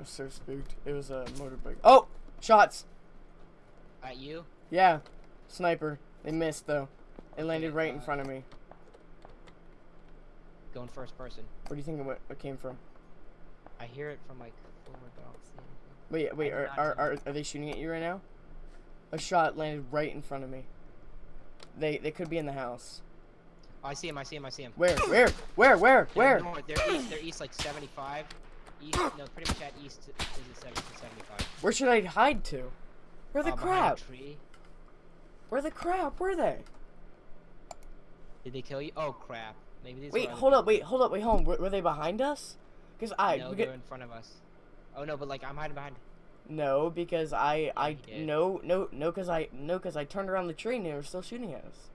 was so spooked. It was a motorbike. Oh! Shots! At you? Yeah. Sniper. They missed, though. It landed right in front of me. Going first person. Where do you think it, went, it came from? I hear it from like forward, but I don't see anything. Wait, wait, are, are, are, are they shooting at you right now? A shot landed right in front of me. They they could be in the house. Oh, I see him. I see him. I see him. Where? Where? Where? Where? They're Where? north, They're east. They're east like 75. East. No, pretty much at east is it 70 to 75. Where should I hide to? Where the Uh, crap? tree. Where the crap? Were they? Did they kill you? Oh crap. Maybe these. Wait, hold up, wait, hold up, wait, hold on. Were, were they behind us? Because I. No, they're get- in front of us. Oh no, but like I'm hiding behind. no, because I I no no no because I no because I turned around the tree and they were still shooting at us.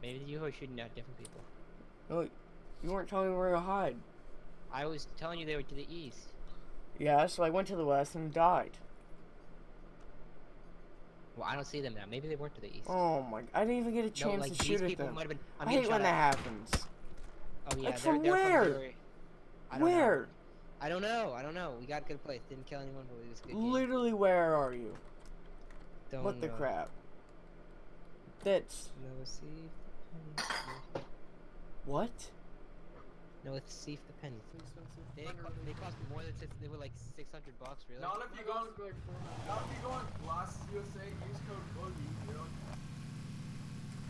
Maybe you were shooting at different people. No, you weren't telling me where to hide. I was telling you they were to the east. Yeah, so I went to the west and died. Well, I don't see them now. Maybe they weren't to the east. Oh my! I didn't even get a no, chance like to these shoot at them. might have been. I hate when that happens. Oh yeah, Like, they're, from they're where? From. I don't know. Where? I don't know. I don't know. We got a good place. Didn't kill anyone, but it was good game. Literally, where are you? Don't what the crap? That's No, see. if the penny- what? No, let's see if the penny. They, co- they cost more than six. They were like six hundred bucks, really. Not if you go on, not if you go on Glass USA, use code BOOGIE, bro.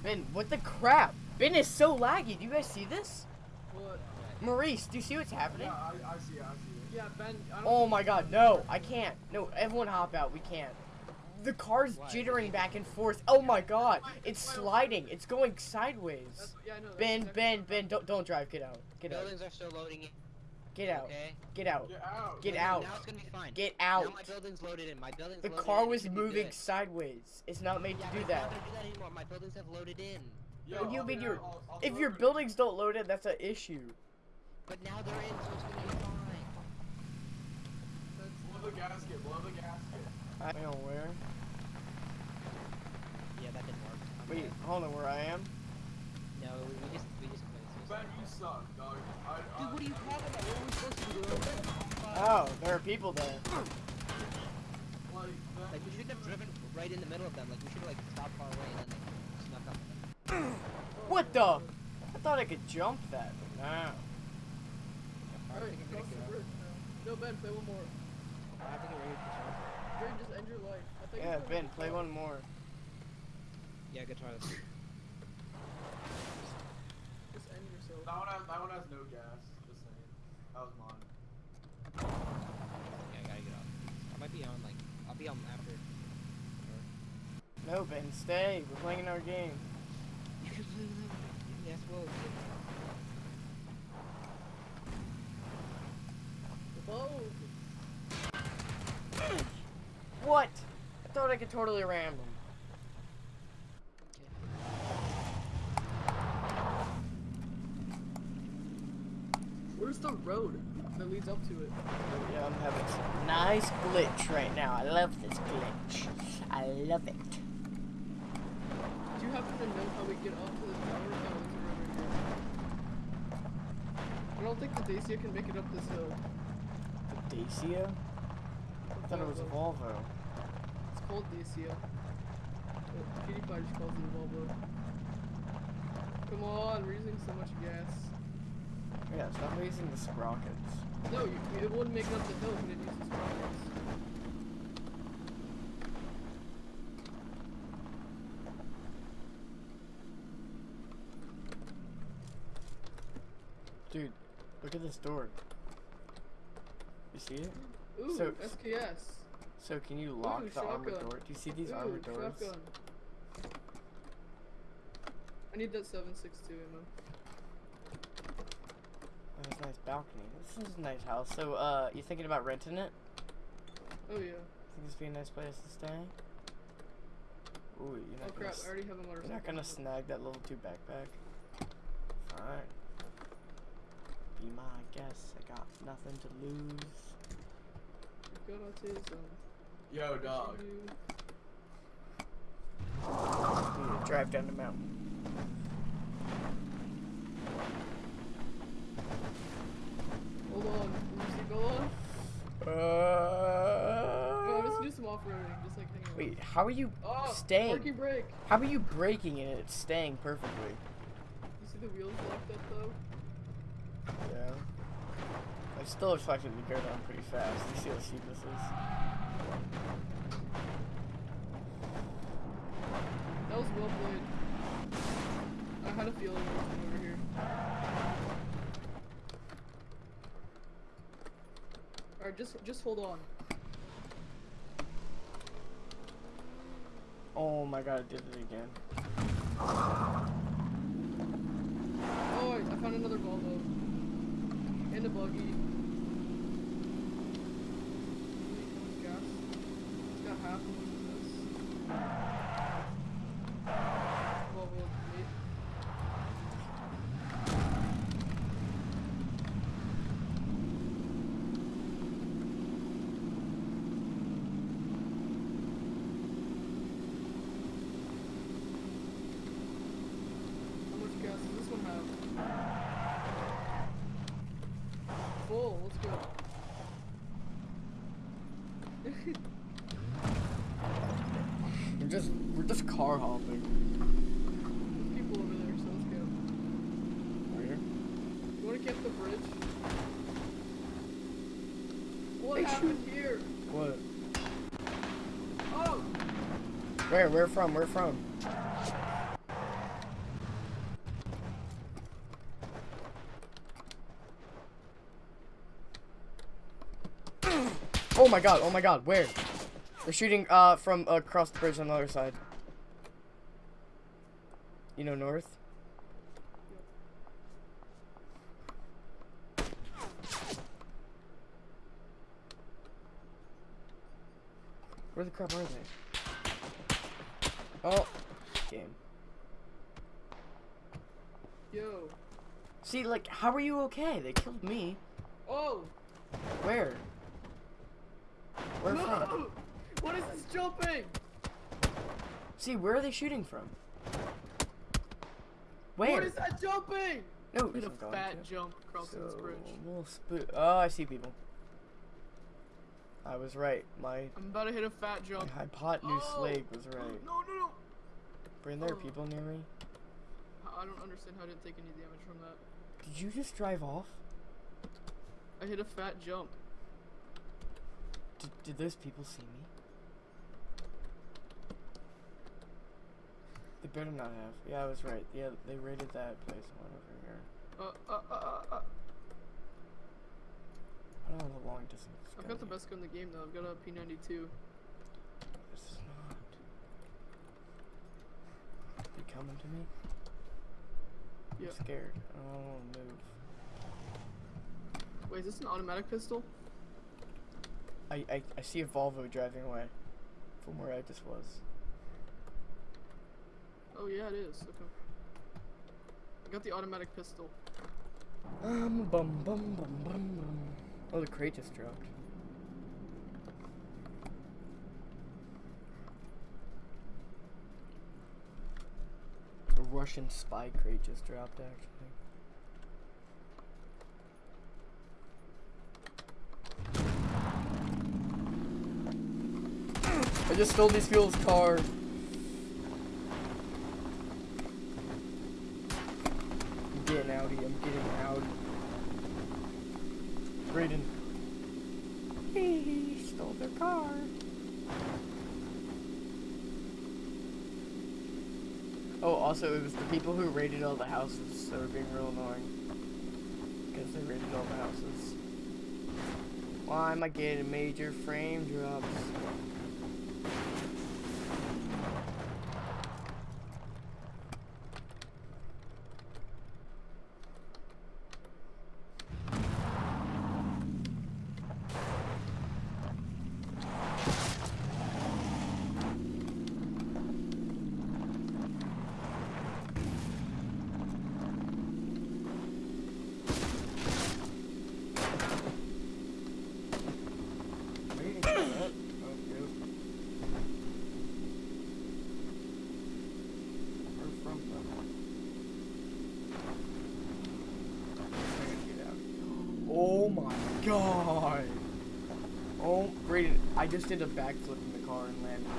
Ben, what the crap? Ben is so laggy. Do you guys see this? What? Maurice, do you see what's happening? Yeah, I, I see it, I see it. Yeah, Ben, I don't Oh my god, no, I can't. No, everyone hop out, we can't. The car's jittering back and forth. Oh my god, it's sliding. It's going sideways. That's, yeah, I know. that's Ben, Ben, Ben, don't don't drive. Get out. Get out. buildings are still loading. Get out. Get out. Get out. Get out. Now it's gonna be fine. Get out. my building's loaded in. My building's The car was moving sideways. It's not made to do that. not gonna do that anymore. My buildings have loaded in. Yo, What do you mean be you're- there, I'll- I'll If your buildings don't load it, that's an issue. But now they're in, so it's gonna be fine. Blow the gasket, blow the gasket. I don't know where. Yeah, that didn't work. I'm Wait, dead. hold on where I am. No, we just we just played. Ben, you suck, dog. I, I, Dude, what are you talking about? What are we supposed to do? Oh, there are people there. Like, we shouldn't have driven right in the middle of them. Like we should have like stopped far away and then like snuck up. on them. What the? I thought I could jump that, but no. I Alright, think I'm gonna the bridge now. No, Ben, play one more. I think I'm ready to jump. Jerry, just end your life. I think Yeah, Ben, play one more. Yeah, guitar. Let's see. Just end yourself. That one has, that one has no gas. Just saying. That was mine. Yeah, I gotta get off. I might be on like I'll be on after. No, Ben, stay. We're playing our game. You can play with them. Yes, well. Whoa. What? I thought I could totally ram them. The road that leads up to it? Yeah, I'm having some nice glitch right now. I love this glitch. I love it. Do you happen to know how we get up to the tower? Oh, there's a road here. I don't think the Dacia can make it up this hill. The Dacia? I thought it was a Volvo. It's called Dacia. PewDiePie just calls it a Volvo. Come on, we're using so much gas. Yeah, stop using the sprockets. No, you, it wouldn't make up the hill if we didn't use the sprockets. Dude, look at this door. You see it? Ooh, So- SKS. So can you lock Ooh, the armored shotgun. door? Do you see these Ooh, armored doors? shotgun. I need that 7.62 ammo. Oh, there's a nice balcony. This is a nice house. So, uh, you thinking about renting it? Oh yeah. Think this would be a nice place to stay? Ooh, you're Oh not gonna crap, s- I already have a motorcycle. You're not gonna snag that level 2 backpack? Fine. Be my guest. I got nothing to lose. Got autism. Yo, dog. You- Need to drive down the mountain. long. Oopsie uh... no, let's do some off-roading, just like hanging Wait, how are you oh, staying? How are you breaking and it's staying perfectly? You see the wheels locked up though? Yeah. I still attracted the girl down pretty fast. You see how steep this is? That was well played. I had a feeling it over here. Alright, just just hold on. Oh my god, I did it again. Oh, I, found another Volvo. And a buggy. Wait, how much gas? It's got half of this. Volvo eight. How much gas does this one have? Full, let's go. We're just we're just car hopping. There's people over there, so let's go. Where? You wanna camp the bridge? What Hey, happened here? What? Oh! Where? Where from? Where from? Oh my god, oh my god, where? They're shooting uh from across the bridge on the other side. You know north? Where the crap are they? Oh, game. Yo. See, like, how are you okay? They killed me. Oh! Where? Where from? No! What is this jumping? See, where are they shooting from? Where? What is that jumping? No, Did a fat jump crossing this bridge. we'll oh, I see people. I was right. My, I'm about to hit a fat my hypotenuse Oh! leg was right. No, no, no! Bring there Oh. people near me. I don't understand how I didn't take any damage from that. Did you just drive off? I hit a fat jump. Did, did those people see me? They better not have. Yeah, I was right. Yeah, they raided that place one over here. Uh, uh, uh, uh, uh. I've long distance. I've got the best gun in the game though. I've got a P92. This is not. They coming to me? Yeah. I'm scared. I don't want to move. Wait, is this an automatic pistol? I, I, I see a Volvo driving away from where I just was. Oh yeah, it is. Okay. I got the automatic pistol. Um, bum, bum, bum, bum, bum. Oh, the crate just dropped. A Russian spy crate just dropped, actually. I just stole these people's car. I'm getting outie, I'm getting out. Brayden. He stole their car. Oh, also, it was the people who raided all the houses that were being real annoying. Because they raided all the houses. Why am I getting major frame drops? Oh my god. Oh, Brayden, I just did a backflip in the car and landed.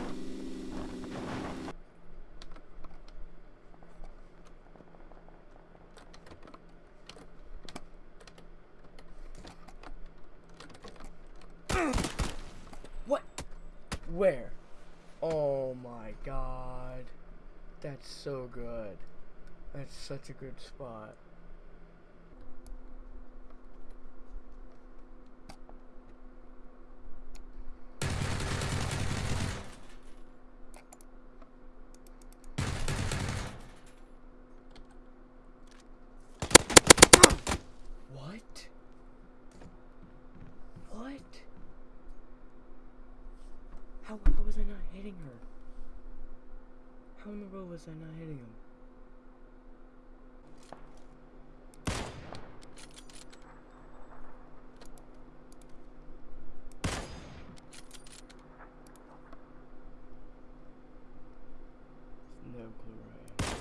What? Where? Oh my god. That's so good. That's such a good spot. How, how was I not hitting her? How in the world was I not hitting him? No clue where I am.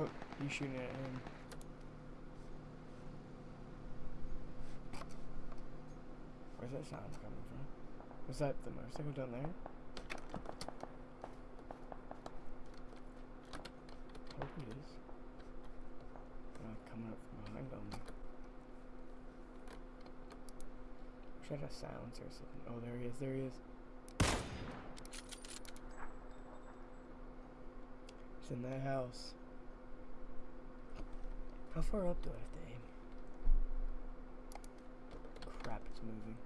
Oh, you shooting at him. Where's that sound coming from? Was that the motorcycle down there? hope it is. They're not coming up from behind on me. Should have silence or something. Oh, there he is. There he is. He's in that house. How far up do I have to aim? Crap, it's moving.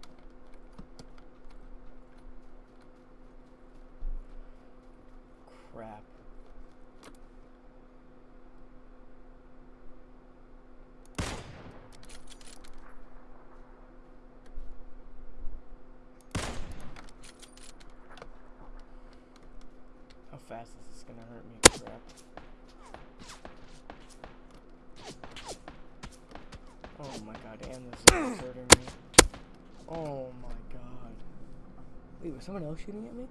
Crap. How fast is this gonna hurt me? Crap. Oh my god, and this is hurting me. Oh my god. Wait, was someone else shooting at me?